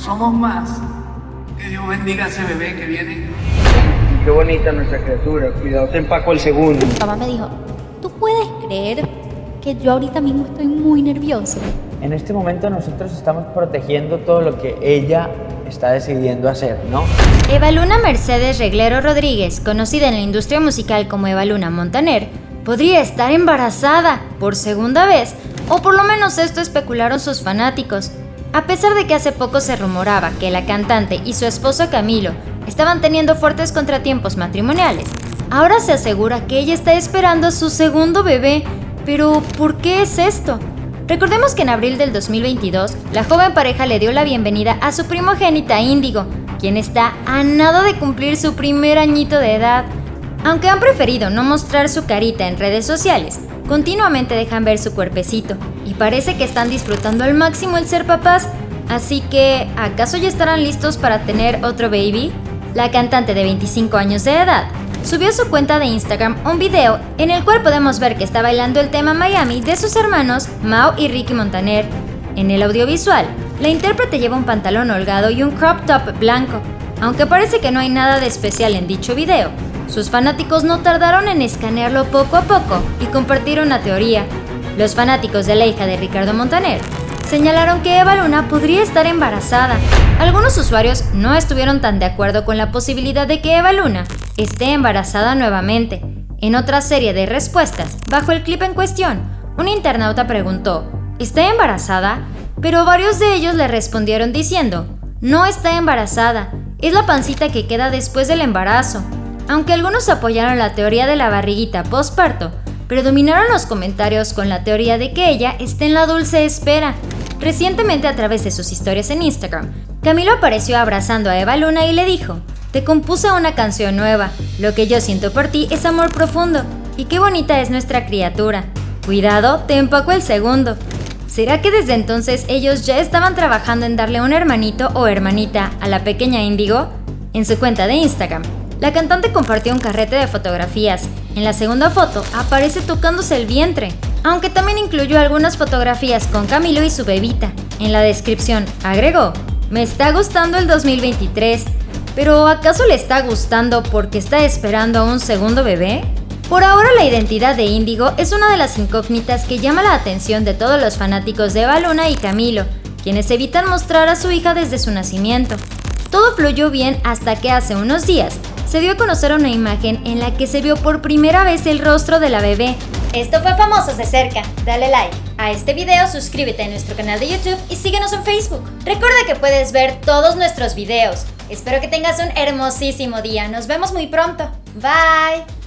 somos más. Que Dios bendiga a ese bebé que viene. Qué bonita nuestra criatura. Cuidado, te empaco el segundo. Mamá me dijo, ¿tú puedes creer que yo ahorita mismo estoy muy nervioso? En este momento nosotros estamos protegiendo todo lo que ella está decidiendo hacer, ¿no? Eva Luna Mercedes Reglero Rodríguez, conocida en la industria musical como Eva Luna Montaner, podría estar embarazada por segunda vez, o por lo menos esto especularon sus fanáticos. A pesar de que hace poco se rumoraba que la cantante y su esposo Camilo estaban teniendo fuertes contratiempos matrimoniales, ahora se asegura que ella está esperando su segundo bebé. Pero, ¿por qué es esto? Recordemos que en abril del 2022, la joven pareja le dio la bienvenida a su primogénita Índigo, quien está a nada de cumplir su primer añito de edad. Aunque han preferido no mostrar su carita en redes sociales, continuamente dejan ver su cuerpecito parece que están disfrutando al máximo el ser papás. Así que, ¿acaso ya estarán listos para tener otro baby? La cantante de 25 años de edad subió a su cuenta de Instagram un video en el cual podemos ver que está bailando el tema Miami de sus hermanos Mao y Ricky Montaner. En el audiovisual, la intérprete lleva un pantalón holgado y un crop top blanco. Aunque parece que no hay nada de especial en dicho video, sus fanáticos no tardaron en escanearlo poco a poco y compartir una teoría. Los fanáticos de la hija de Ricardo Montaner señalaron que Eva Luna podría estar embarazada. Algunos usuarios no estuvieron tan de acuerdo con la posibilidad de que Eva Luna esté embarazada nuevamente. En otra serie de respuestas, bajo el clip en cuestión, un internauta preguntó, ¿está embarazada? Pero varios de ellos le respondieron diciendo, no está embarazada, es la pancita que queda después del embarazo. Aunque algunos apoyaron la teoría de la barriguita postparto, predominaron los comentarios con la teoría de que ella está en la dulce espera. Recientemente a través de sus historias en Instagram, Camilo apareció abrazando a Eva Luna y le dijo, te compuse una canción nueva, lo que yo siento por ti es amor profundo, y qué bonita es nuestra criatura. Cuidado, te empaco el segundo. ¿Será que desde entonces ellos ya estaban trabajando en darle un hermanito o hermanita a la pequeña Índigo? En su cuenta de Instagram, la cantante compartió un carrete de fotografías. En la segunda foto aparece tocándose el vientre, aunque también incluyó algunas fotografías con Camilo y su bebita. En la descripción agregó, me está gustando el 2023, pero ¿acaso le está gustando porque está esperando a un segundo bebé? Por ahora la identidad de Índigo es una de las incógnitas que llama la atención de todos los fanáticos de Baluna y Camilo, quienes evitan mostrar a su hija desde su nacimiento. Todo fluyó bien hasta que hace unos días se dio a conocer una imagen en la que se vio por primera vez el rostro de la bebé. Esto fue Famosos de cerca. Dale like a este video, suscríbete a nuestro canal de YouTube y síguenos en Facebook. Recuerda que puedes ver todos nuestros videos. Espero que tengas un hermosísimo día. Nos vemos muy pronto. Bye.